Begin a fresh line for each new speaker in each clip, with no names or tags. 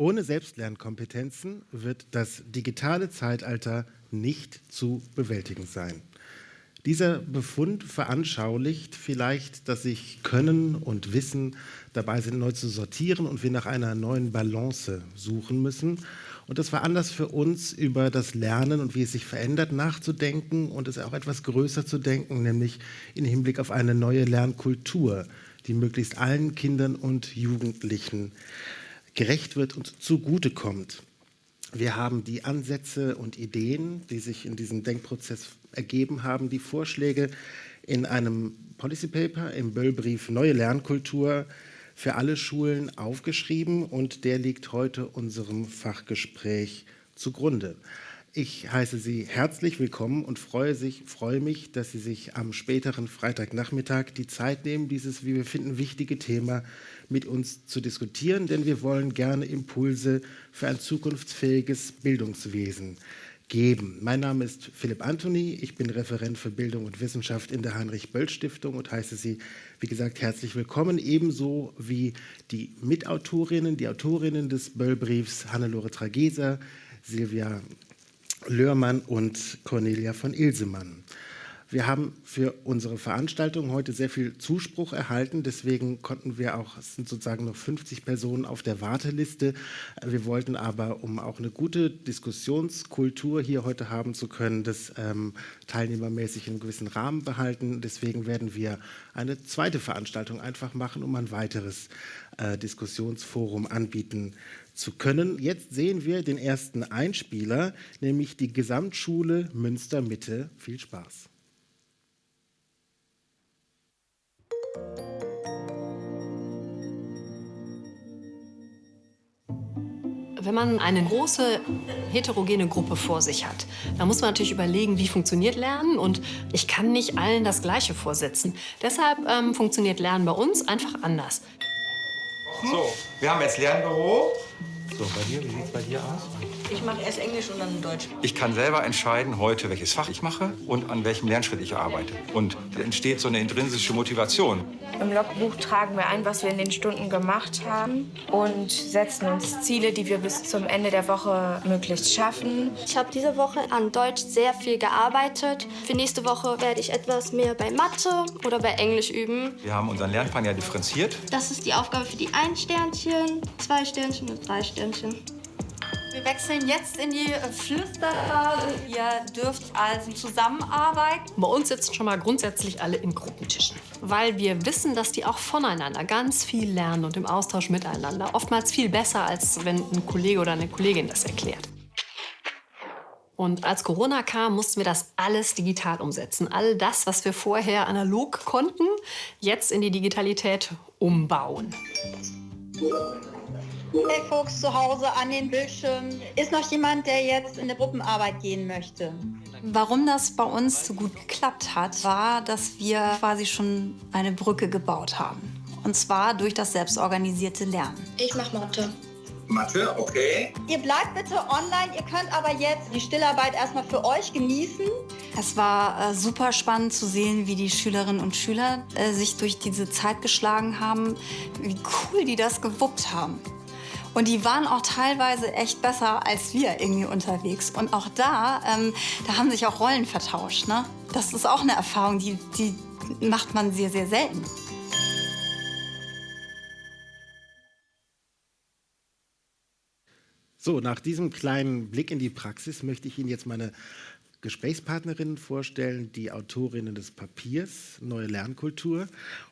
Ohne Selbstlernkompetenzen wird das digitale Zeitalter nicht zu bewältigen sein. Dieser Befund veranschaulicht vielleicht, dass sich Können und Wissen dabei sind, neu zu sortieren und wir nach einer neuen Balance suchen müssen. Und das war Anlass für uns, über das Lernen und wie es sich verändert, nachzudenken und es auch etwas größer zu denken, nämlich im Hinblick auf eine neue Lernkultur, die möglichst allen Kindern und Jugendlichen gerecht wird und zugutekommt. Wir haben die Ansätze und Ideen, die sich in diesem Denkprozess ergeben haben, die Vorschläge in einem Policy Paper im Böllbrief Neue Lernkultur für alle Schulen aufgeschrieben und der liegt heute unserem Fachgespräch zugrunde. Ich heiße Sie herzlich willkommen und freue, sich, freue mich, dass Sie sich am späteren Freitagnachmittag die Zeit nehmen, dieses, wie wir finden, wichtige Thema mit uns zu diskutieren, denn wir wollen gerne Impulse für ein zukunftsfähiges Bildungswesen geben. Mein Name ist Philipp Anthony, ich bin Referent für Bildung und Wissenschaft in der Heinrich-Böll-Stiftung und heiße Sie, wie gesagt, herzlich willkommen, ebenso wie die Mitautorinnen, die Autorinnen des Böll-Briefs, Hannelore Trageser, Silvia Löhrmann und Cornelia von Ilsemann. Wir haben für unsere Veranstaltung heute sehr viel Zuspruch erhalten. Deswegen konnten wir auch, es sind sozusagen noch 50 Personen auf der Warteliste. Wir wollten aber, um auch eine gute Diskussionskultur hier heute haben zu können, das ähm, teilnehmermäßig in einem gewissen Rahmen behalten. Deswegen werden wir eine zweite Veranstaltung einfach machen, um ein weiteres äh, Diskussionsforum anbieten zu können. Jetzt sehen wir den ersten Einspieler, nämlich die Gesamtschule Münster Mitte. Viel Spaß.
Wenn man eine große heterogene Gruppe vor sich hat, dann muss man natürlich überlegen, wie funktioniert Lernen und ich kann nicht allen das Gleiche vorsetzen. Deshalb ähm, funktioniert Lernen bei uns einfach anders.
So, wir haben jetzt Lernbüro. So, bei dir, wie sieht es bei dir aus?
Ich mache erst Englisch und dann Deutsch.
Ich kann selber entscheiden heute, welches Fach ich mache und an welchem Lernschritt ich arbeite. Und da entsteht so eine intrinsische Motivation.
Im Logbuch tragen wir ein, was wir in den Stunden gemacht haben und setzen uns Ziele, die wir bis zum Ende der Woche möglichst schaffen.
Ich habe diese Woche an Deutsch sehr viel gearbeitet. Für nächste Woche werde ich etwas mehr bei Mathe oder bei Englisch üben.
Wir haben unseren Lernplan ja differenziert.
Das ist die Aufgabe für die ein Sternchen, zwei Sternchen und drei Sternchen.
Wir wechseln jetzt in die Flüsterphase. Ihr dürft also zusammenarbeiten.
Bei uns sitzen schon mal grundsätzlich alle in Gruppentischen, weil wir wissen, dass die auch voneinander ganz viel lernen und im Austausch miteinander. Oftmals viel besser, als wenn ein Kollege oder eine Kollegin das erklärt. Und als Corona kam, mussten wir das alles digital umsetzen. All das, was wir vorher analog konnten, jetzt in die Digitalität umbauen.
Hey Fuchs zu Hause an den Bildschirmen. Ist noch jemand, der jetzt in eine Gruppenarbeit gehen möchte?
Warum das bei uns so gut geklappt hat, war, dass wir quasi schon eine Brücke gebaut haben. Und zwar durch das selbstorganisierte Lernen.
Ich mach Mathe.
Mathe, okay.
Ihr bleibt bitte online, ihr könnt aber jetzt die Stillarbeit erstmal für euch genießen.
Es war äh, super spannend zu sehen, wie die Schülerinnen und Schüler äh, sich durch diese Zeit geschlagen haben, wie cool die das gewuppt haben. Und die waren auch teilweise echt besser als wir irgendwie unterwegs. Und auch da, ähm, da haben sich auch Rollen vertauscht. Ne? Das ist auch eine Erfahrung, die, die macht man sehr, sehr selten.
So, nach diesem kleinen Blick in die Praxis möchte ich Ihnen jetzt meine Gesprächspartnerinnen vorstellen, die Autorinnen des Papiers Neue Lernkultur.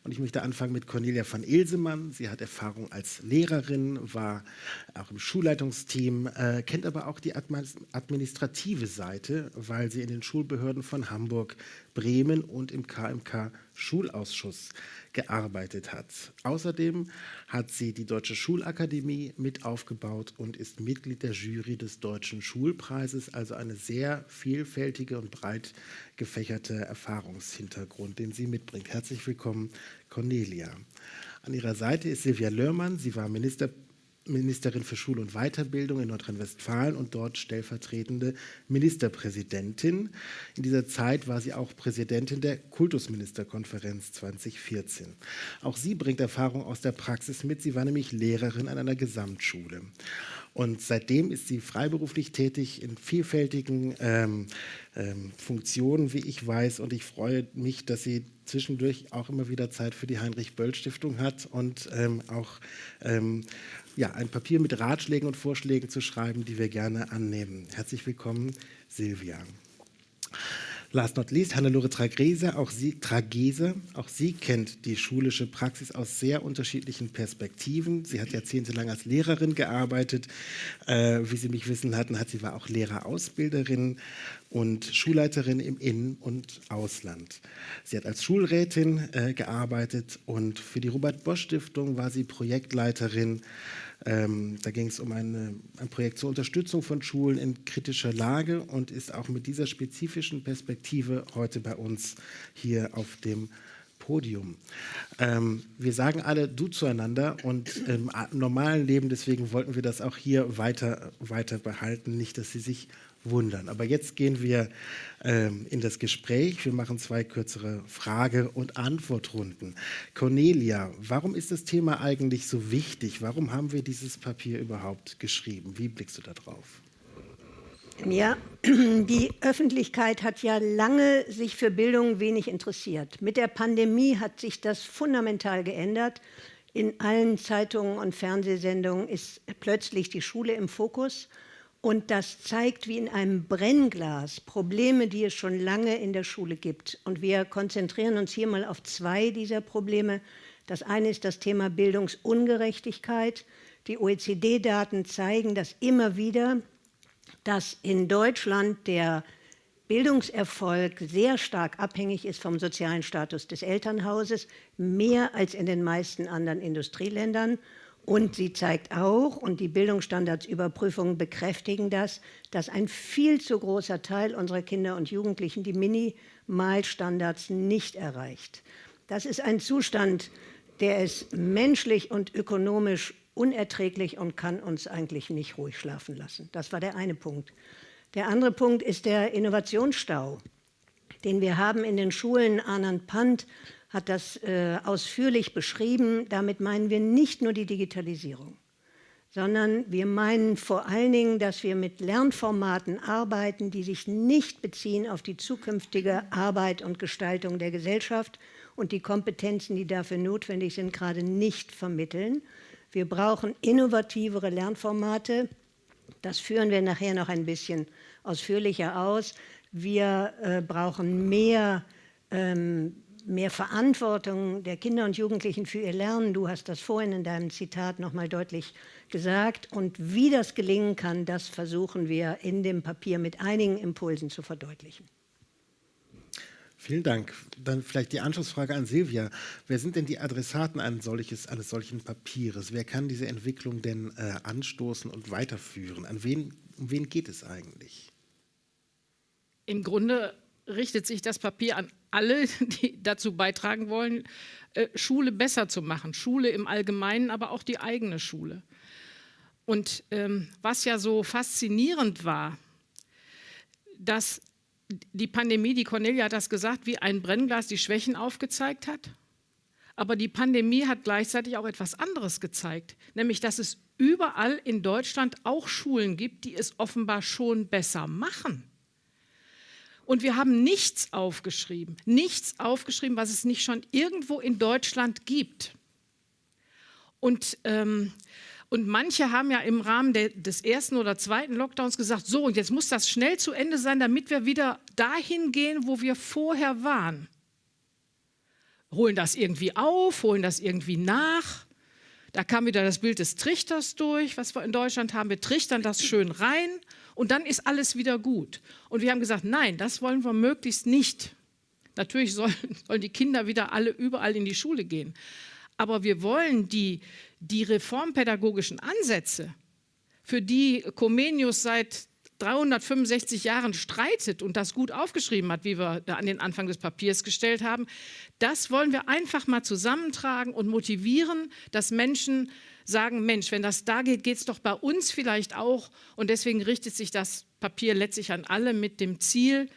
Und ich möchte anfangen mit Cornelia van Ilsemann. Sie hat Erfahrung als Lehrerin, war auch im Schulleitungsteam, äh, kennt aber auch die administrative Seite, weil sie in den Schulbehörden von Hamburg, Bremen und im KMK Schulausschuss gearbeitet hat. Außerdem hat sie die Deutsche Schulakademie mit aufgebaut und ist Mitglied der Jury des Deutschen Schulpreises, also eine sehr vielfältige und breit gefächerte Erfahrungshintergrund, den sie mitbringt. Herzlich willkommen, Cornelia. An ihrer Seite ist Silvia Lörmann. Sie war Minister Ministerin für Schule und Weiterbildung in Nordrhein-Westfalen und dort stellvertretende Ministerpräsidentin. In dieser Zeit war sie auch Präsidentin der Kultusministerkonferenz 2014. Auch sie bringt Erfahrung aus der Praxis mit. Sie war nämlich Lehrerin an einer Gesamtschule. Und seitdem ist sie freiberuflich tätig in vielfältigen ähm, ähm, Funktionen, wie ich weiß. Und ich freue mich, dass sie zwischendurch auch immer wieder Zeit für die Heinrich-Böll-Stiftung hat und ähm, auch ähm, ja, ein Papier mit Ratschlägen und Vorschlägen zu schreiben, die wir gerne annehmen. Herzlich willkommen, Silvia. Last not least, Hannelore Tragese, auch sie, Tragese, auch sie kennt die schulische Praxis aus sehr unterschiedlichen Perspektiven. Sie hat jahrzehntelang als Lehrerin gearbeitet. Äh, wie Sie mich wissen hatten, hat sie war auch Lehrerausbilderin und Schulleiterin im In- und Ausland. Sie hat als Schulrätin äh, gearbeitet und für die Robert Bosch Stiftung war sie Projektleiterin ähm, da ging es um eine, ein Projekt zur Unterstützung von Schulen in kritischer Lage und ist auch mit dieser spezifischen Perspektive heute bei uns hier auf dem Podium. Ähm, wir sagen alle du zueinander und im normalen Leben, deswegen wollten wir das auch hier weiter, weiter behalten, nicht, dass Sie sich wundern. Aber jetzt gehen wir ähm, in das Gespräch. Wir machen zwei kürzere Frage- und Antwortrunden. Cornelia, warum ist das Thema eigentlich so wichtig? Warum haben wir dieses Papier überhaupt geschrieben? Wie blickst du da drauf?
Ja, die Öffentlichkeit hat ja lange sich für Bildung wenig interessiert. Mit der Pandemie hat sich das fundamental geändert. In allen Zeitungen und Fernsehsendungen ist plötzlich die Schule im Fokus. Und das zeigt wie in einem Brennglas Probleme, die es schon lange in der Schule gibt. Und wir konzentrieren uns hier mal auf zwei dieser Probleme. Das eine ist das Thema Bildungsungerechtigkeit. Die OECD-Daten zeigen das immer wieder, dass in Deutschland der Bildungserfolg sehr stark abhängig ist vom sozialen Status des Elternhauses, mehr als in den meisten anderen Industrieländern. Und sie zeigt auch, und die Bildungsstandardsüberprüfungen bekräftigen das, dass ein viel zu großer Teil unserer Kinder und Jugendlichen die Minimalstandards nicht erreicht. Das ist ein Zustand, der ist menschlich und ökonomisch unerträglich und kann uns eigentlich nicht ruhig schlafen lassen. Das war der eine Punkt. Der andere Punkt ist der Innovationsstau, den wir haben in den Schulen. Anand Pant hat das äh, ausführlich beschrieben. Damit meinen wir nicht nur die Digitalisierung, sondern wir meinen vor allen Dingen, dass wir mit Lernformaten arbeiten, die sich nicht beziehen auf die zukünftige Arbeit und Gestaltung der Gesellschaft und die Kompetenzen, die dafür notwendig sind, gerade nicht vermitteln. Wir brauchen innovativere Lernformate. Das führen wir nachher noch ein bisschen ausführlicher aus. Wir äh, brauchen mehr ähm, mehr Verantwortung der Kinder und Jugendlichen für ihr Lernen. Du hast das vorhin in deinem Zitat noch mal deutlich gesagt. Und wie das gelingen kann, das versuchen wir in dem Papier mit einigen Impulsen zu verdeutlichen.
Vielen Dank. Dann vielleicht die Anschlussfrage an Silvia. Wer sind denn die Adressaten eines, solches, eines solchen Papieres? Wer kann diese Entwicklung denn äh, anstoßen und weiterführen? An wen, um wen geht es eigentlich?
Im Grunde richtet sich das Papier an alle, die dazu beitragen wollen, äh, Schule besser zu machen. Schule im Allgemeinen, aber auch die eigene Schule. Und ähm, was ja so faszinierend war, dass die Pandemie, die Cornelia hat das gesagt, wie ein Brennglas die Schwächen aufgezeigt hat. Aber die Pandemie hat gleichzeitig auch etwas anderes gezeigt, nämlich dass es überall in Deutschland auch Schulen gibt, die es offenbar schon besser machen. Und wir haben nichts aufgeschrieben, nichts aufgeschrieben, was es nicht schon irgendwo in Deutschland gibt. Und, ähm, und manche haben ja im Rahmen de, des ersten oder zweiten Lockdowns gesagt, so, und jetzt muss das schnell zu Ende sein, damit wir wieder dahin gehen, wo wir vorher waren. Holen das irgendwie auf, holen das irgendwie nach. Da kam wieder das Bild des Trichters durch, was wir in Deutschland haben. Wir trichtern das schön rein und dann ist alles wieder gut. Und wir haben gesagt, nein, das wollen wir möglichst nicht. Natürlich sollen, sollen die Kinder wieder alle überall in die Schule gehen. Aber wir wollen die, die reformpädagogischen Ansätze, für die Comenius seit 365 Jahren streitet und das gut aufgeschrieben hat, wie wir da an den Anfang des Papiers gestellt haben, das wollen wir einfach mal zusammentragen und motivieren, dass Menschen sagen, Mensch, wenn das da geht, geht es doch bei uns vielleicht auch. Und deswegen richtet sich das Papier letztlich an alle mit dem Ziel,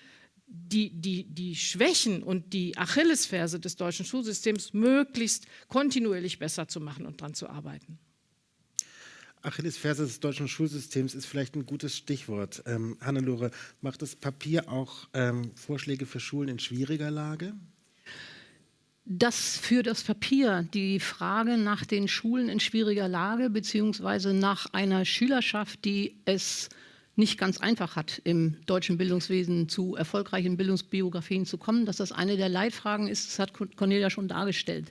die, die, die Schwächen und die Achillesferse des deutschen Schulsystems möglichst kontinuierlich besser zu machen und daran zu arbeiten.
Achillesferse des deutschen Schulsystems ist vielleicht ein gutes Stichwort. Ähm, Hannelore, macht das Papier auch ähm, Vorschläge für Schulen in schwieriger Lage?
dass für das Papier die Frage nach den Schulen in schwieriger Lage beziehungsweise nach einer Schülerschaft, die es nicht ganz einfach hat, im deutschen Bildungswesen zu erfolgreichen Bildungsbiografien zu kommen, dass das eine der Leitfragen ist, das hat Cornelia schon dargestellt.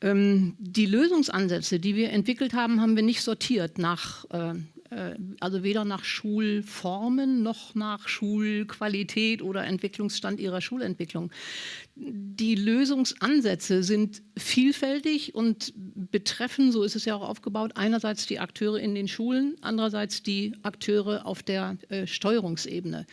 Ähm, die Lösungsansätze, die wir entwickelt haben, haben wir nicht sortiert nach äh, äh, also weder nach Schulformen noch nach Schulqualität oder Entwicklungsstand ihrer Schulentwicklung. Die Lösungsansätze sind vielfältig und betreffen, so ist es ja auch aufgebaut, einerseits die Akteure in den Schulen, andererseits die Akteure auf der äh, Steuerungsebene.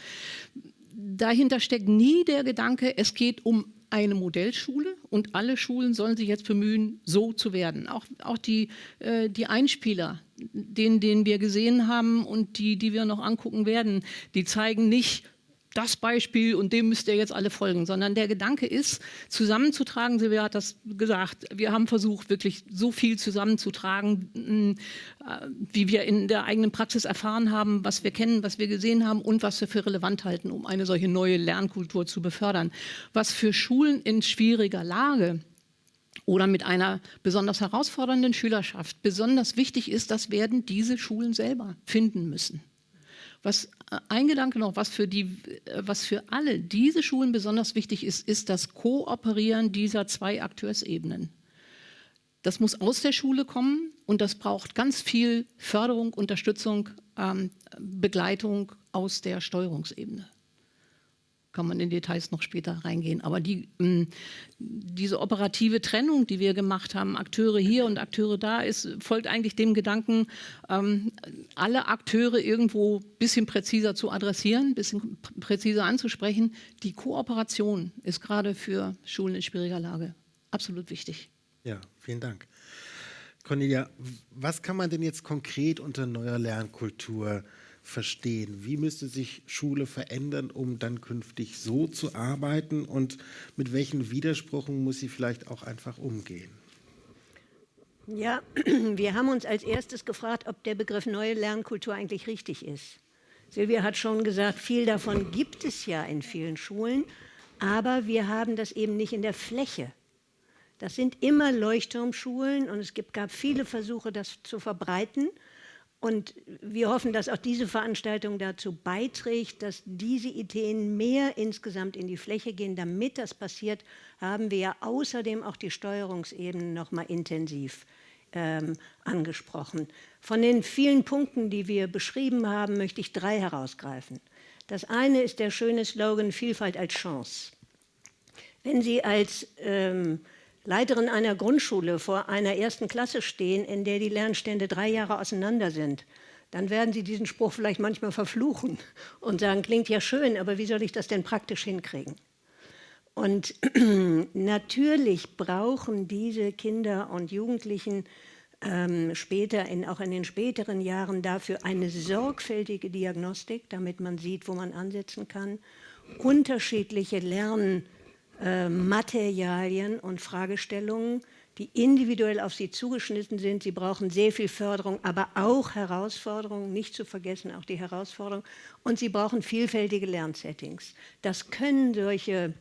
Dahinter steckt nie der Gedanke, es geht um eine Modellschule und alle Schulen sollen sich jetzt bemühen, so zu werden. Auch, auch die, äh, die Einspieler, den, den wir gesehen haben und die, die wir noch angucken werden, die zeigen nicht, das Beispiel und dem müsst ihr jetzt alle folgen, sondern der Gedanke ist, zusammenzutragen, Silvia hat das gesagt, wir haben versucht, wirklich so viel zusammenzutragen, mm, äh, wie wir in der eigenen Praxis erfahren haben, was wir kennen, was wir gesehen haben und was wir für relevant halten, um eine solche neue Lernkultur zu befördern. Was für Schulen in schwieriger Lage oder mit einer besonders herausfordernden Schülerschaft besonders wichtig ist, das werden diese Schulen selber finden müssen. Was äh, ein Gedanke noch, was für, die, äh, was für alle diese Schulen besonders wichtig ist, ist das Kooperieren dieser zwei Akteursebenen. Das muss aus der Schule kommen und das braucht ganz viel Förderung, Unterstützung, ähm, Begleitung aus der Steuerungsebene kann man in Details noch später reingehen. Aber die, ähm, diese operative Trennung, die wir gemacht haben, Akteure hier und Akteure da, ist, folgt eigentlich dem Gedanken, ähm, alle Akteure irgendwo ein bisschen präziser zu adressieren, ein bisschen präziser anzusprechen. Die Kooperation ist gerade für Schulen in schwieriger Lage absolut wichtig.
Ja, vielen Dank. Cornelia, was kann man denn jetzt konkret unter neuer Lernkultur verstehen? Wie müsste sich Schule verändern, um dann künftig so zu arbeiten? Und mit welchen Widersprüchen muss sie vielleicht auch einfach umgehen?
Ja, wir haben uns als erstes gefragt, ob der Begriff neue Lernkultur eigentlich richtig ist. Silvia hat schon gesagt, viel davon gibt es ja in vielen Schulen, aber wir haben das eben nicht in der Fläche. Das sind immer Leuchtturmschulen und es gab viele Versuche, das zu verbreiten. Und wir hoffen, dass auch diese Veranstaltung dazu beiträgt, dass diese Ideen mehr insgesamt in die Fläche gehen. Damit das passiert, haben wir ja außerdem auch die Steuerungsebene noch mal intensiv ähm, angesprochen. Von den vielen Punkten, die wir beschrieben haben, möchte ich drei herausgreifen. Das eine ist der schöne Slogan Vielfalt als Chance. Wenn Sie als ähm, Leiterin einer Grundschule vor einer ersten Klasse stehen, in der die Lernstände drei Jahre auseinander sind, dann werden Sie diesen Spruch vielleicht manchmal verfluchen und sagen, klingt ja schön, aber wie soll ich das denn praktisch hinkriegen? Und natürlich brauchen diese Kinder und Jugendlichen ähm, später, in, auch in den späteren Jahren, dafür eine sorgfältige Diagnostik, damit man sieht, wo man ansetzen kann, unterschiedliche Lern- äh, Materialien und Fragestellungen, die individuell auf sie zugeschnitten sind. Sie brauchen sehr viel Förderung, aber auch Herausforderungen, nicht zu vergessen auch die Herausforderung. Und sie brauchen vielfältige Lernsettings. Das können solche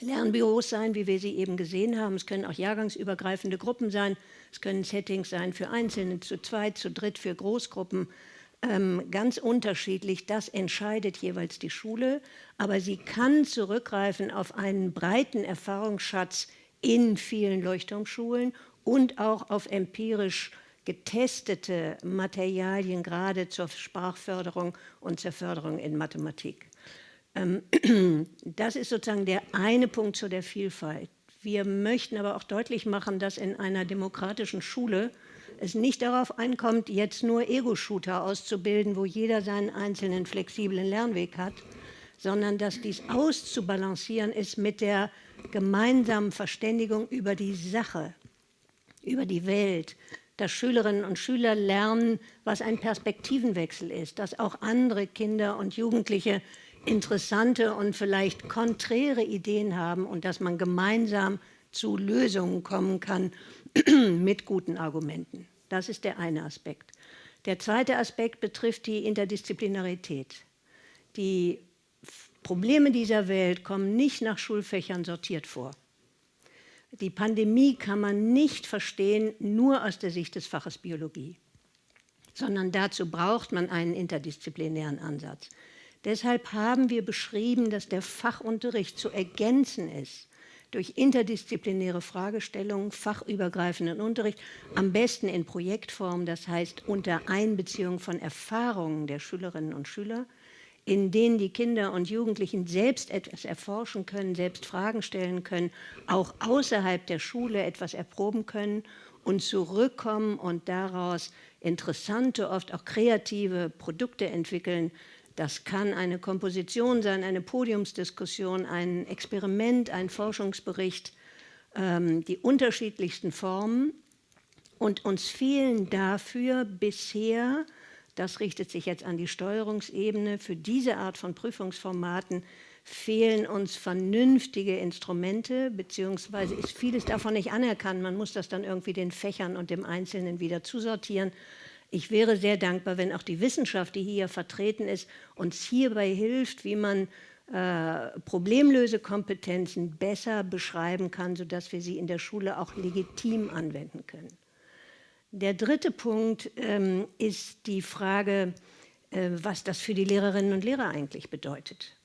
Lernbüros sein, wie wir sie eben gesehen haben. Es können auch jahrgangsübergreifende Gruppen sein. Es können Settings sein für Einzelne, zu zweit, zu dritt, für Großgruppen ähm, ganz unterschiedlich. Das entscheidet jeweils die Schule, aber sie kann zurückgreifen auf einen breiten Erfahrungsschatz in vielen Leuchtturmschulen und auch auf empirisch getestete Materialien, gerade zur Sprachförderung und zur Förderung in Mathematik. Ähm, das ist sozusagen der eine Punkt zu der Vielfalt. Wir möchten aber auch deutlich machen, dass in einer demokratischen Schule es nicht darauf ankommt, jetzt nur Ego-Shooter auszubilden, wo jeder seinen einzelnen flexiblen Lernweg hat, sondern dass dies auszubalancieren ist mit der gemeinsamen Verständigung über die Sache, über die Welt, dass Schülerinnen und Schüler lernen, was ein Perspektivenwechsel ist, dass auch andere Kinder und Jugendliche interessante und vielleicht konträre Ideen haben und dass man gemeinsam zu Lösungen kommen kann mit guten Argumenten. Das ist der eine Aspekt. Der zweite Aspekt betrifft die Interdisziplinarität. Die Probleme dieser Welt kommen nicht nach Schulfächern sortiert vor. Die Pandemie kann man nicht verstehen nur aus der Sicht des Faches Biologie, sondern dazu braucht man einen interdisziplinären Ansatz. Deshalb haben wir beschrieben, dass der Fachunterricht zu ergänzen ist durch interdisziplinäre Fragestellungen, fachübergreifenden Unterricht, am besten in Projektform, das heißt unter Einbeziehung von Erfahrungen der Schülerinnen und Schüler, in denen die Kinder und Jugendlichen selbst etwas erforschen können, selbst Fragen stellen können, auch außerhalb der Schule etwas erproben können und zurückkommen und daraus interessante, oft auch kreative Produkte entwickeln, das kann eine Komposition sein, eine Podiumsdiskussion, ein Experiment, ein Forschungsbericht, ähm, die unterschiedlichsten Formen. Und uns fehlen dafür bisher, das richtet sich jetzt an die Steuerungsebene, für diese Art von Prüfungsformaten fehlen uns vernünftige Instrumente, beziehungsweise ist vieles davon nicht anerkannt. Man muss das dann irgendwie den Fächern und dem Einzelnen wieder zusortieren. Ich wäre sehr dankbar, wenn auch die Wissenschaft, die hier vertreten ist, uns hierbei hilft, wie man äh, Problemlösekompetenzen besser beschreiben kann, sodass wir sie in der Schule auch legitim anwenden können. Der dritte Punkt ähm, ist die Frage, äh, was das für die Lehrerinnen und Lehrer eigentlich bedeutet.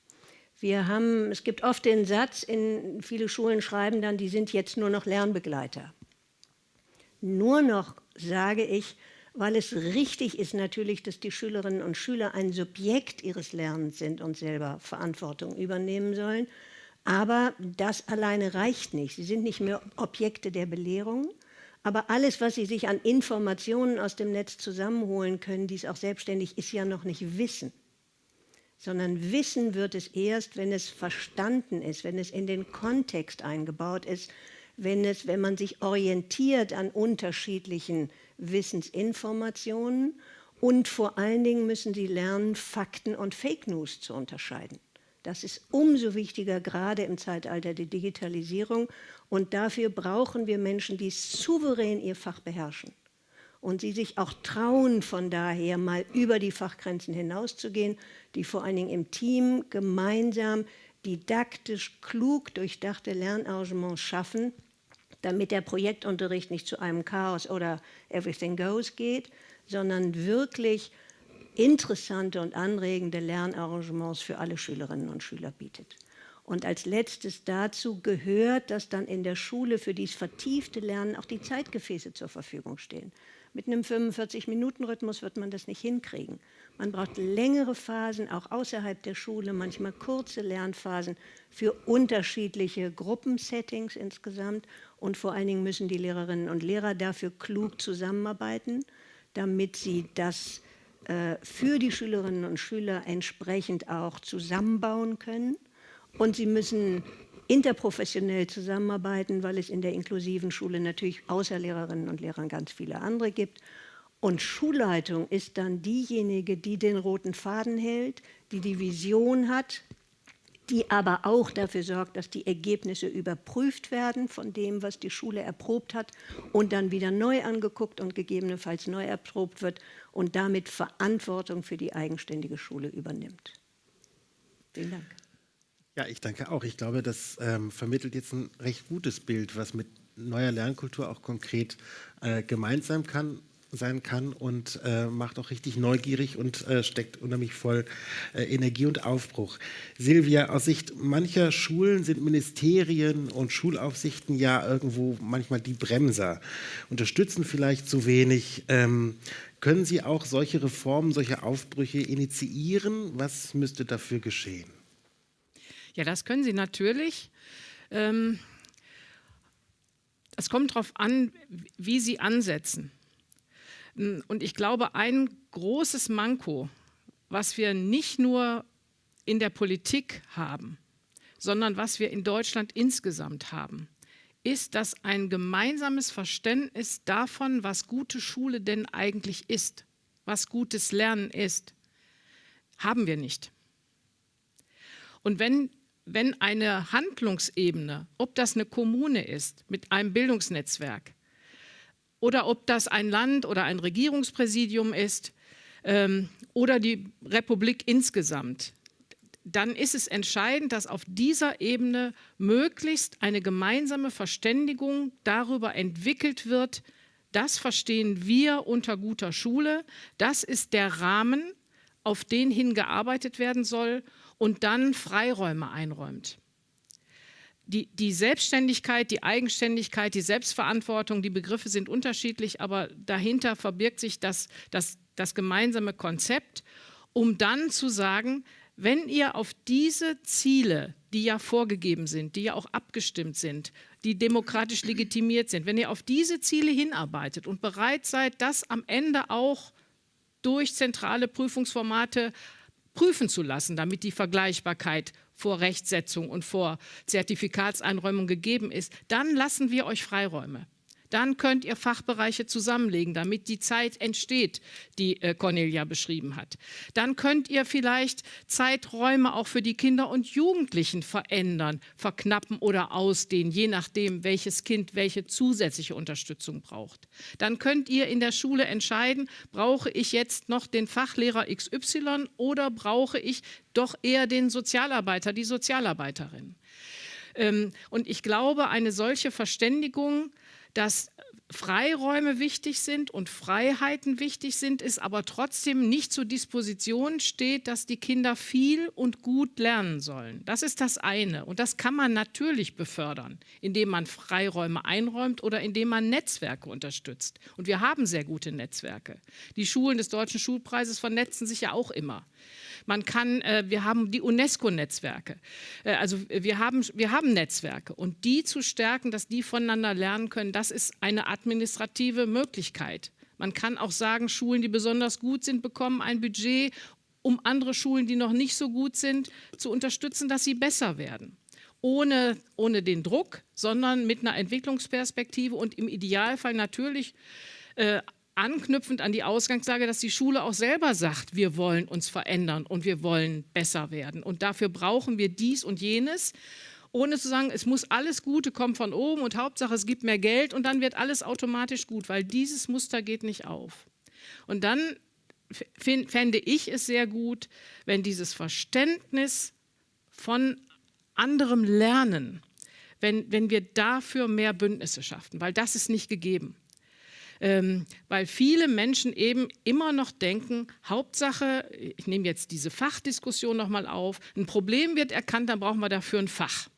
Wir haben, es gibt oft den Satz, in viele Schulen schreiben dann, die sind jetzt nur noch Lernbegleiter. Nur noch sage ich, weil es richtig ist natürlich, dass die Schülerinnen und Schüler ein Subjekt ihres Lernens sind und selber Verantwortung übernehmen sollen. Aber das alleine reicht nicht. Sie sind nicht mehr Objekte der Belehrung, aber alles, was sie sich an Informationen aus dem Netz zusammenholen können, dies auch selbstständig, ist ja noch nicht Wissen. Sondern Wissen wird es erst, wenn es verstanden ist, wenn es in den Kontext eingebaut ist, wenn, es, wenn man sich orientiert an unterschiedlichen Wissensinformationen und vor allen Dingen müssen sie lernen, Fakten und Fake News zu unterscheiden. Das ist umso wichtiger, gerade im Zeitalter der Digitalisierung. Und dafür brauchen wir Menschen, die souverän ihr Fach beherrschen und sie sich auch trauen, von daher mal über die Fachgrenzen hinauszugehen, die vor allen Dingen im Team gemeinsam didaktisch klug durchdachte Lernarrangements schaffen, damit der Projektunterricht nicht zu einem Chaos oder Everything Goes geht, sondern wirklich interessante und anregende Lernarrangements für alle Schülerinnen und Schüler bietet. Und als letztes dazu gehört, dass dann in der Schule für dieses vertiefte Lernen auch die Zeitgefäße zur Verfügung stehen. Mit einem 45-Minuten-Rhythmus wird man das nicht hinkriegen. Man braucht längere Phasen, auch außerhalb der Schule, manchmal kurze Lernphasen für unterschiedliche Gruppensettings insgesamt. Und vor allen Dingen müssen die Lehrerinnen und Lehrer dafür klug zusammenarbeiten, damit sie das äh, für die Schülerinnen und Schüler entsprechend auch zusammenbauen können. Und sie müssen interprofessionell zusammenarbeiten, weil es in der inklusiven Schule natürlich außer Lehrerinnen und Lehrern ganz viele andere gibt. Und Schulleitung ist dann diejenige, die den roten Faden hält, die die Vision hat, die aber auch dafür sorgt, dass die Ergebnisse überprüft werden von dem, was die Schule erprobt hat und dann wieder neu angeguckt und gegebenenfalls neu erprobt wird und damit Verantwortung für die eigenständige Schule übernimmt. Vielen Dank.
Ja, ich danke auch. Ich glaube, das ähm, vermittelt jetzt ein recht gutes Bild, was mit neuer Lernkultur auch konkret äh, gemeint sein kann sein kann und äh, macht auch richtig neugierig und äh, steckt unheimlich voll äh, Energie und Aufbruch. Silvia, aus Sicht mancher Schulen sind Ministerien und Schulaufsichten ja irgendwo manchmal die Bremser, unterstützen vielleicht zu wenig. Ähm, können Sie auch solche Reformen, solche Aufbrüche initiieren? Was müsste dafür geschehen?
Ja, das können Sie natürlich. Ähm, es kommt darauf an, wie Sie ansetzen. Und ich glaube, ein großes Manko, was wir nicht nur in der Politik haben, sondern was wir in Deutschland insgesamt haben, ist das ein gemeinsames Verständnis davon, was gute Schule denn eigentlich ist, was gutes Lernen ist. Haben wir nicht. Und wenn, wenn eine Handlungsebene, ob das eine Kommune ist mit einem Bildungsnetzwerk oder ob das ein Land oder ein Regierungspräsidium ist ähm, oder die Republik insgesamt, dann ist es entscheidend, dass auf dieser Ebene möglichst eine gemeinsame Verständigung darüber entwickelt wird, das verstehen wir unter guter Schule, das ist der Rahmen, auf den hingearbeitet werden soll und dann Freiräume einräumt. Die, die, Selbstständigkeit, die Eigenständigkeit, die Selbstverantwortung, die Begriffe sind unterschiedlich, aber dahinter verbirgt sich das, das, das gemeinsame Konzept, um dann zu sagen, wenn ihr auf diese Ziele, die ja vorgegeben sind, die ja auch abgestimmt sind, die demokratisch legitimiert sind, wenn ihr auf diese Ziele hinarbeitet und bereit seid, das am Ende auch durch zentrale Prüfungsformate prüfen zu lassen, damit die Vergleichbarkeit vor Rechtsetzung und vor Zertifikatseinräumung gegeben ist, dann lassen wir euch Freiräume. Dann könnt ihr Fachbereiche zusammenlegen, damit die Zeit entsteht, die äh, Cornelia beschrieben hat. Dann könnt ihr vielleicht Zeiträume auch für die Kinder und Jugendlichen verändern, verknappen oder ausdehnen, je nachdem, welches Kind welche zusätzliche Unterstützung braucht. Dann könnt ihr in der Schule entscheiden, brauche ich jetzt noch den Fachlehrer XY oder brauche ich doch eher den Sozialarbeiter, die Sozialarbeiterin. Ähm, und ich glaube, eine solche Verständigung dass Freiräume wichtig sind und Freiheiten wichtig sind, es aber trotzdem nicht zur Disposition steht, dass die Kinder viel und gut lernen sollen. Das ist das eine. Und das kann man natürlich befördern, indem man Freiräume einräumt oder indem man Netzwerke unterstützt. Und wir haben sehr gute Netzwerke. Die Schulen des Deutschen Schulpreises vernetzen sich ja auch immer. Man kann, äh, wir haben die UNESCO-Netzwerke. Äh, also wir haben, wir haben Netzwerke und die zu stärken, dass die voneinander lernen können, das ist eine administrative Möglichkeit. Man kann auch sagen, Schulen, die besonders gut sind, bekommen ein Budget, um andere Schulen, die noch nicht so gut sind, zu unterstützen, dass sie besser werden. Ohne, ohne den Druck, sondern mit einer Entwicklungsperspektive und im Idealfall natürlich äh, anknüpfend an die Ausgangslage, dass die Schule auch selber sagt, wir wollen uns verändern und wir wollen besser werden. Und dafür brauchen wir dies und jenes, ohne zu sagen, es muss alles Gute kommen von oben und Hauptsache es gibt mehr Geld und dann wird alles automatisch gut, weil dieses Muster geht nicht auf. Und dann fände ich es sehr gut, wenn dieses Verständnis von anderem Lernen, wenn, wenn wir dafür mehr Bündnisse schaffen, weil das ist nicht gegeben ähm, weil viele Menschen eben immer noch denken, Hauptsache, ich nehme jetzt diese Fachdiskussion nochmal auf, ein Problem wird erkannt, dann brauchen wir dafür ein Fach.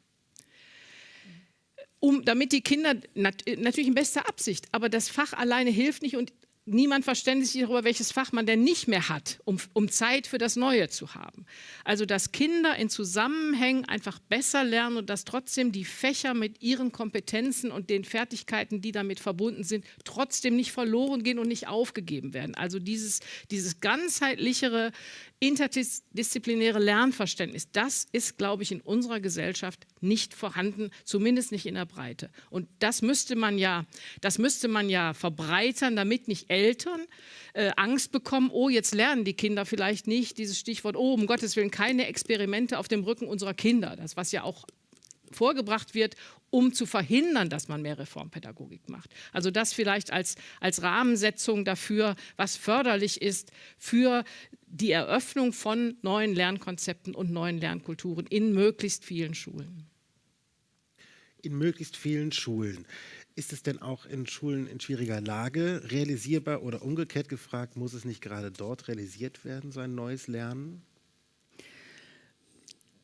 Um, damit die Kinder, nat natürlich in bester Absicht, aber das Fach alleine hilft nicht und niemand verständigt sich darüber, welches Fach man denn nicht mehr hat, um, um Zeit für das Neue zu haben. Also dass Kinder in Zusammenhängen einfach besser lernen und dass trotzdem die Fächer mit ihren Kompetenzen und den Fertigkeiten, die damit verbunden sind, trotzdem nicht verloren gehen und nicht aufgegeben werden. Also dieses, dieses ganzheitlichere interdisziplinäre Lernverständnis, das ist, glaube ich, in unserer Gesellschaft nicht vorhanden, zumindest nicht in der Breite. Und das müsste man ja, das müsste man ja verbreitern, damit nicht Eltern äh, Angst bekommen, oh, jetzt lernen die Kinder vielleicht nicht, dieses Stichwort, oh, um Gottes Willen, keine Experimente auf dem Rücken unserer Kinder, das was ja auch vorgebracht wird, um zu verhindern, dass man mehr Reformpädagogik macht. Also das vielleicht als, als Rahmensetzung dafür, was förderlich ist für die Eröffnung von neuen Lernkonzepten und neuen Lernkulturen in möglichst vielen Schulen.
In möglichst vielen Schulen. Ist es denn auch in Schulen in schwieriger Lage realisierbar oder umgekehrt gefragt, muss es nicht gerade dort realisiert werden, so ein neues Lernen?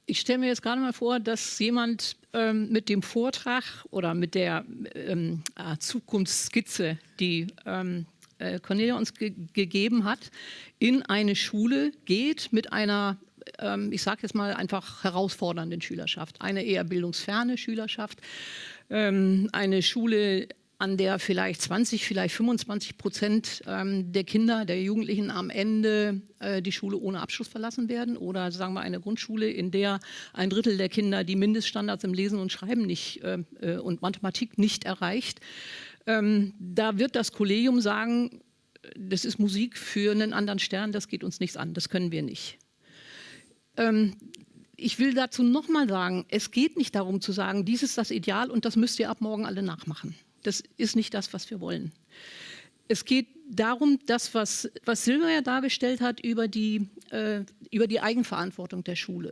Ich stelle mir jetzt gerade mal vor, dass jemand ähm, mit dem Vortrag oder mit der ähm, äh, Zukunftsskizze, die ähm, äh, Cornelia uns ge gegeben hat, in eine Schule geht mit einer, ähm, ich sage jetzt mal einfach herausfordernden Schülerschaft, eine eher bildungsferne Schülerschaft, ähm, eine Schule, an der vielleicht 20, vielleicht 25 Prozent ähm, der Kinder, der Jugendlichen am Ende äh, die Schule ohne Abschluss verlassen werden oder sagen wir eine Grundschule, in der ein Drittel der Kinder die Mindeststandards im Lesen und Schreiben nicht äh, äh und Mathematik nicht erreicht. Ähm, da wird das Kollegium sagen, das ist Musik für einen anderen Stern, das geht uns nichts an, das können wir nicht. Ähm, ich will dazu nochmal sagen, es geht nicht darum zu sagen, dies ist das Ideal und das müsst ihr ab morgen alle nachmachen. Das ist nicht das, was wir wollen. Es geht darum, das, was, was Silvia ja dargestellt hat über die, äh, über die Eigenverantwortung der Schule,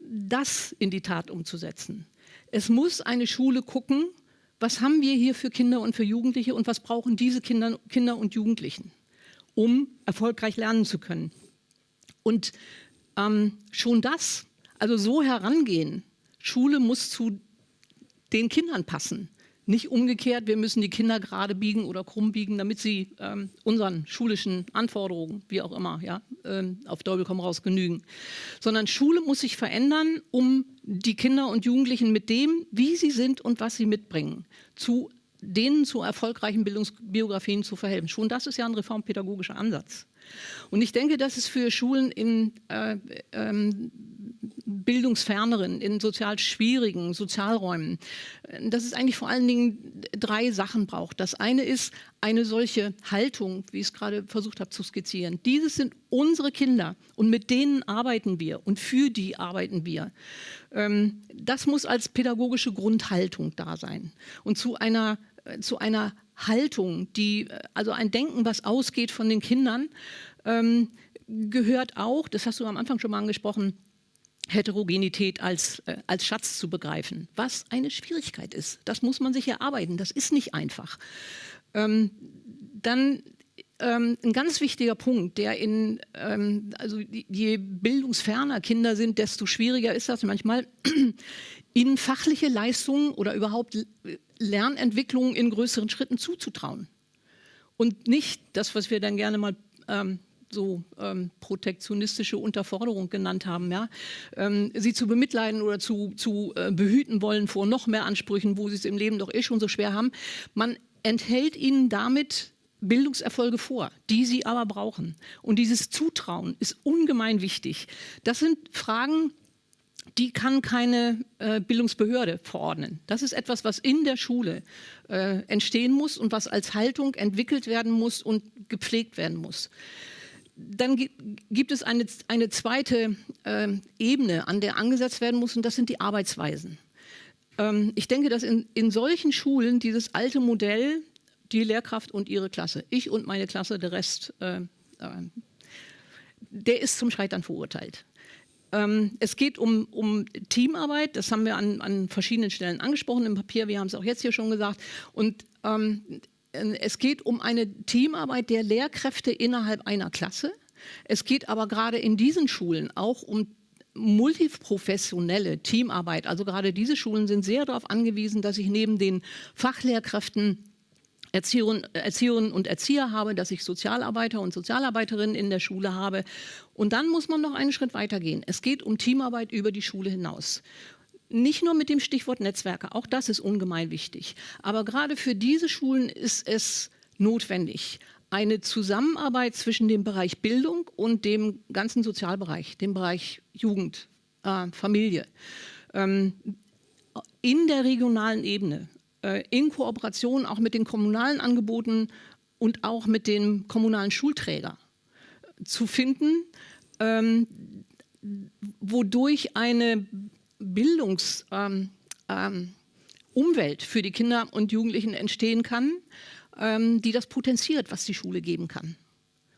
das in die Tat umzusetzen. Es muss eine Schule gucken, was haben wir hier für Kinder und für Jugendliche und was brauchen diese Kinder, Kinder und Jugendlichen, um erfolgreich lernen zu können. Und ähm, schon das, also so herangehen, Schule muss zu den Kindern passen. Nicht umgekehrt, wir müssen die Kinder gerade biegen oder krumm biegen, damit sie ähm, unseren schulischen Anforderungen, wie auch immer, ja, ähm, auf Teufel komm raus genügen. Sondern Schule muss sich verändern, um die Kinder und Jugendlichen mit dem, wie sie sind und was sie mitbringen, zu denen zu erfolgreichen Bildungsbiografien zu verhelfen. Schon das ist ja ein reformpädagogischer Ansatz. Und ich denke, dass es für Schulen in äh, ähm, bildungsferneren, in sozial schwierigen Sozialräumen, dass es eigentlich vor allen Dingen drei Sachen braucht. Das eine ist eine solche Haltung, wie ich es gerade versucht habe zu skizzieren. Dieses sind unsere Kinder und mit denen arbeiten wir und für die arbeiten wir. Ähm, das muss als pädagogische Grundhaltung da sein. Und zu einer, äh, zu einer Haltung, die, äh, also ein Denken, was ausgeht von den Kindern, ähm, gehört auch, das hast du am Anfang schon mal angesprochen, Heterogenität als, äh, als Schatz zu begreifen, was eine Schwierigkeit ist. Das muss man sich erarbeiten, das ist nicht einfach. Ähm, dann ähm, ein ganz wichtiger Punkt, der in, ähm, also je bildungsferner Kinder sind, desto schwieriger ist das manchmal, ihnen fachliche Leistungen oder überhaupt Lernentwicklungen in größeren Schritten zuzutrauen. Und nicht das, was wir dann gerne mal ähm, so ähm, protektionistische Unterforderung genannt haben, ja? Ähm, sie zu bemitleiden oder zu, zu äh, behüten wollen vor noch mehr Ansprüchen, wo sie es im Leben doch eh schon so schwer haben. Man enthält ihnen damit Bildungserfolge vor, die sie aber brauchen. Und dieses Zutrauen ist ungemein wichtig. Das sind Fragen, die kann keine äh, Bildungsbehörde verordnen. Das ist etwas, was in der Schule äh, entstehen muss und was als Haltung entwickelt werden muss und gepflegt werden muss. Dann gibt es eine, eine zweite äh, Ebene, an der angesetzt werden muss, und das sind die Arbeitsweisen. Ähm, ich denke, dass in, in solchen Schulen dieses alte Modell, die Lehrkraft und ihre Klasse, ich und meine Klasse, der Rest, äh, äh, der ist zum Scheitern verurteilt. Ähm, es geht um, um, Teamarbeit, das haben wir an, an, verschiedenen Stellen angesprochen im Papier, wir haben es auch jetzt hier schon gesagt. Und ähm, es geht um eine Teamarbeit der Lehrkräfte innerhalb einer Klasse. Es geht aber gerade in diesen Schulen auch um multiprofessionelle Teamarbeit. Also gerade diese Schulen sind sehr darauf angewiesen, dass ich neben den Fachlehrkräften Erzieherinnen, und Erzieher habe, dass ich Sozialarbeiter und Sozialarbeiterinnen in der Schule habe. Und dann muss man noch einen Schritt weiter gehen. Es geht um Teamarbeit über die Schule hinaus. Nicht nur mit dem Stichwort Netzwerke, auch das ist ungemein wichtig. Aber gerade für diese Schulen ist es notwendig, eine Zusammenarbeit zwischen dem Bereich Bildung und dem ganzen Sozialbereich, dem Bereich Jugend, äh, Familie, ähm, in der regionalen Ebene. Äh, in Kooperation auch mit den kommunalen Angeboten und auch mit dem kommunalen Schulträger zu finden, ähm, wodurch eine Bildungsumwelt ähm, ähm, für die Kinder und Jugendlichen entstehen kann, ähm, die das potenziert, was die Schule geben kann.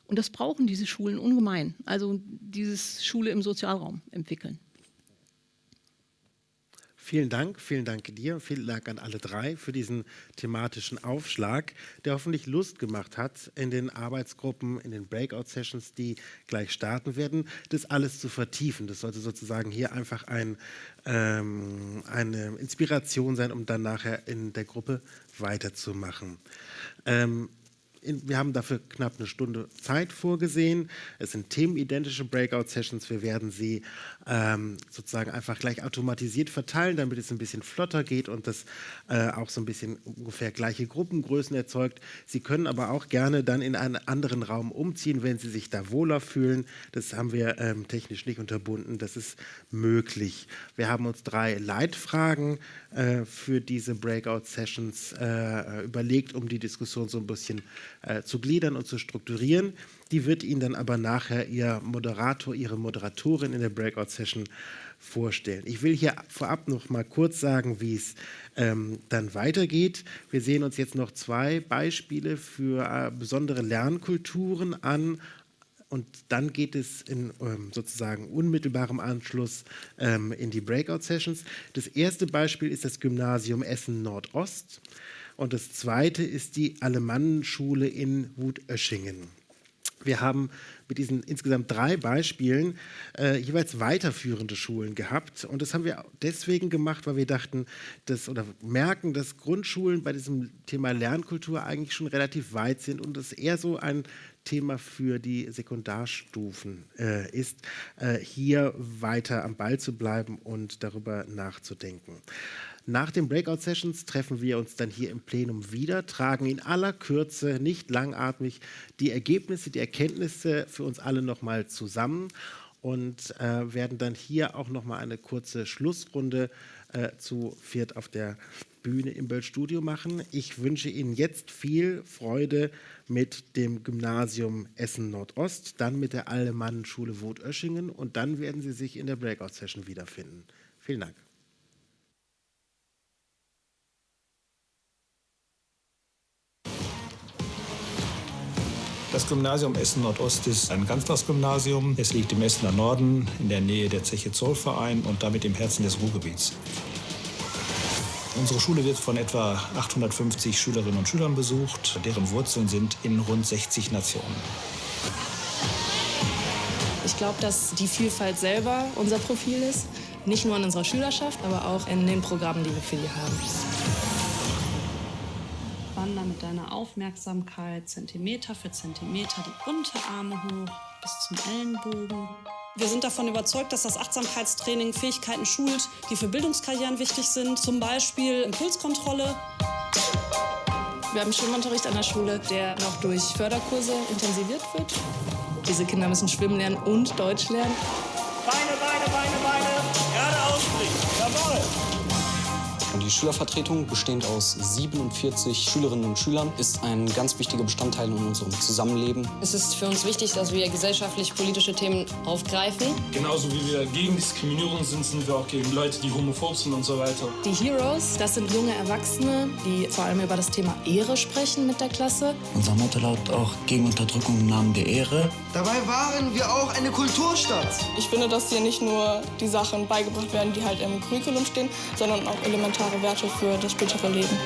Und das brauchen diese Schulen ungemein, also dieses Schule im Sozialraum entwickeln.
Vielen Dank, vielen Dank dir, vielen Dank an alle drei für diesen thematischen Aufschlag, der hoffentlich Lust gemacht hat, in den Arbeitsgruppen, in den Breakout-Sessions, die gleich starten werden, das alles zu vertiefen. Das sollte sozusagen hier einfach ein, ähm, eine Inspiration sein, um dann nachher in der Gruppe weiterzumachen. Ähm, wir haben dafür knapp eine Stunde Zeit vorgesehen. Es sind themenidentische Breakout-Sessions. Wir werden sie ähm, sozusagen einfach gleich automatisiert verteilen, damit es ein bisschen flotter geht und das äh, auch so ein bisschen ungefähr gleiche Gruppengrößen erzeugt. Sie können aber auch gerne dann in einen anderen Raum umziehen, wenn Sie sich da wohler fühlen. Das haben wir ähm, technisch nicht unterbunden. Das ist möglich. Wir haben uns drei Leitfragen äh, für diese Breakout-Sessions äh, überlegt, um die Diskussion so ein bisschen äh, zu gliedern und zu strukturieren. Die wird Ihnen dann aber nachher Ihr Moderator, Ihre Moderatorin in der Breakout-Session vorstellen. Ich will hier vorab noch mal kurz sagen, wie es ähm, dann weitergeht. Wir sehen uns jetzt noch zwei Beispiele für äh, besondere Lernkulturen an und dann geht es in ähm, sozusagen unmittelbarem Anschluss ähm, in die Breakout-Sessions. Das erste Beispiel ist das Gymnasium Essen Nordost und das zweite ist die Alemannenschule in Wutöschingen. Wir haben mit diesen insgesamt drei Beispielen äh, jeweils weiterführende Schulen gehabt. Und das haben wir deswegen gemacht, weil wir dachten, dass oder merken, dass Grundschulen bei diesem Thema Lernkultur eigentlich schon relativ weit sind und es eher so ein Thema für die Sekundarstufen äh, ist, äh, hier weiter am Ball zu bleiben und darüber nachzudenken. Nach den Breakout-Sessions treffen wir uns dann hier im Plenum wieder, tragen in aller Kürze, nicht langatmig, die Ergebnisse, die Erkenntnisse für uns alle nochmal zusammen und äh, werden dann hier auch nochmal eine kurze Schlussrunde äh, zu viert auf der Bühne im Böll-Studio machen. Ich wünsche Ihnen jetzt viel Freude mit dem Gymnasium Essen Nordost, dann mit der Alemannenschule Woth-Oeschingen und dann werden Sie sich in der Breakout-Session wiederfinden. Vielen Dank.
Das Gymnasium Essen Nordost ist ein Ganztagsgymnasium. Es liegt im Essener Norden in der Nähe der Zeche Zollverein und damit im Herzen des Ruhrgebiets. Unsere Schule wird von etwa 850 Schülerinnen und Schülern besucht, deren Wurzeln sind in rund 60 Nationen.
Ich glaube, dass die Vielfalt selber unser Profil ist. Nicht nur in unserer Schülerschaft, aber auch in den Programmen, die wir für die haben.
Deiner Aufmerksamkeit Zentimeter für Zentimeter die Unterarme hoch bis zum Ellenbogen. Wir sind davon überzeugt, dass das Achtsamkeitstraining Fähigkeiten schult, die für Bildungskarrieren wichtig sind, zum Beispiel Impulskontrolle.
Wir haben Schwimmunterricht an der Schule, der noch durch Förderkurse intensiviert wird. Diese Kinder müssen schwimmen lernen und Deutsch lernen.
Die Schülervertretung, bestehend aus 47 Schülerinnen und Schülern, ist ein ganz wichtiger Bestandteil in unserem Zusammenleben.
Es ist für uns wichtig, dass wir gesellschaftlich-politische Themen aufgreifen.
Genauso wie wir gegen Diskriminierung sind, sind wir auch gegen Leute, die homophob sind und so weiter.
Die Heroes, das sind junge Erwachsene, die vor allem über das Thema Ehre sprechen mit der Klasse.
Unser Motto lautet auch gegen Unterdrückung im Namen der Ehre.
Dabei waren wir auch eine Kulturstadt.
Ich finde, dass hier nicht nur die Sachen beigebracht werden, die halt im Curriculum stehen, sondern auch elementare Werte für das spätere Leben.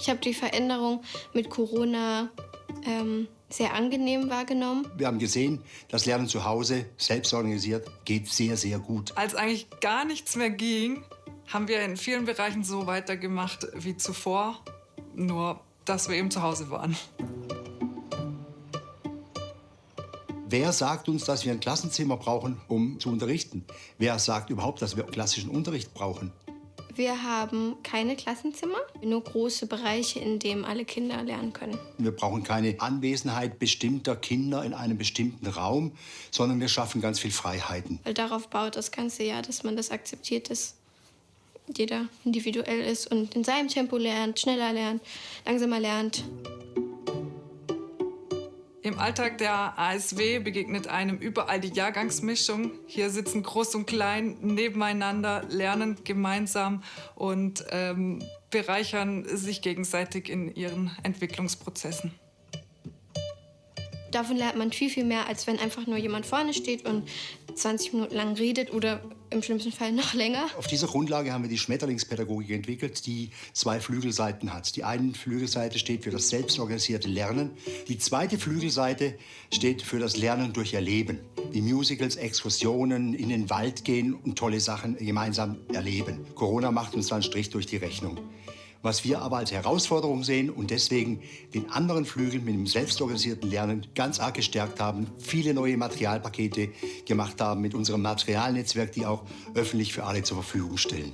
Ich habe die Veränderung mit Corona ähm, sehr angenehm wahrgenommen.
Wir haben gesehen, das Lernen zu Hause, selbst organisiert, geht sehr, sehr gut.
Als eigentlich gar nichts mehr ging, haben wir in vielen Bereichen so weitergemacht wie zuvor, nur dass wir eben zu Hause waren.
Wer sagt uns, dass wir ein Klassenzimmer brauchen, um zu unterrichten? Wer sagt überhaupt, dass wir klassischen Unterricht brauchen?
Wir haben keine Klassenzimmer, nur große Bereiche, in denen alle Kinder lernen können.
Wir brauchen keine Anwesenheit bestimmter Kinder in einem bestimmten Raum, sondern wir schaffen ganz viel Freiheiten.
Weil darauf baut das Ganze ja, dass man das akzeptiert, dass jeder individuell ist und in seinem Tempo lernt, schneller lernt, langsamer lernt.
Im Alltag der ASW begegnet einem überall die Jahrgangsmischung. Hier sitzen Groß und Klein nebeneinander, lernen gemeinsam und ähm, bereichern sich gegenseitig in ihren Entwicklungsprozessen.
Davon lernt man viel, viel mehr, als wenn einfach nur jemand vorne steht und 20 Minuten lang redet oder im schlimmsten Fall noch länger.
Auf dieser Grundlage haben wir die Schmetterlingspädagogik entwickelt, die zwei Flügelseiten hat. Die eine Flügelseite steht für das selbstorganisierte Lernen. Die zweite Flügelseite steht für das Lernen durch Erleben. Wie Musicals, Exkursionen, in den Wald gehen und tolle Sachen gemeinsam erleben. Corona macht uns dann Strich durch die Rechnung. Was wir aber als Herausforderung sehen und deswegen den anderen Flügel mit dem selbstorganisierten Lernen ganz arg gestärkt haben, viele neue Materialpakete gemacht haben mit unserem Materialnetzwerk, die auch öffentlich für alle zur Verfügung stellen.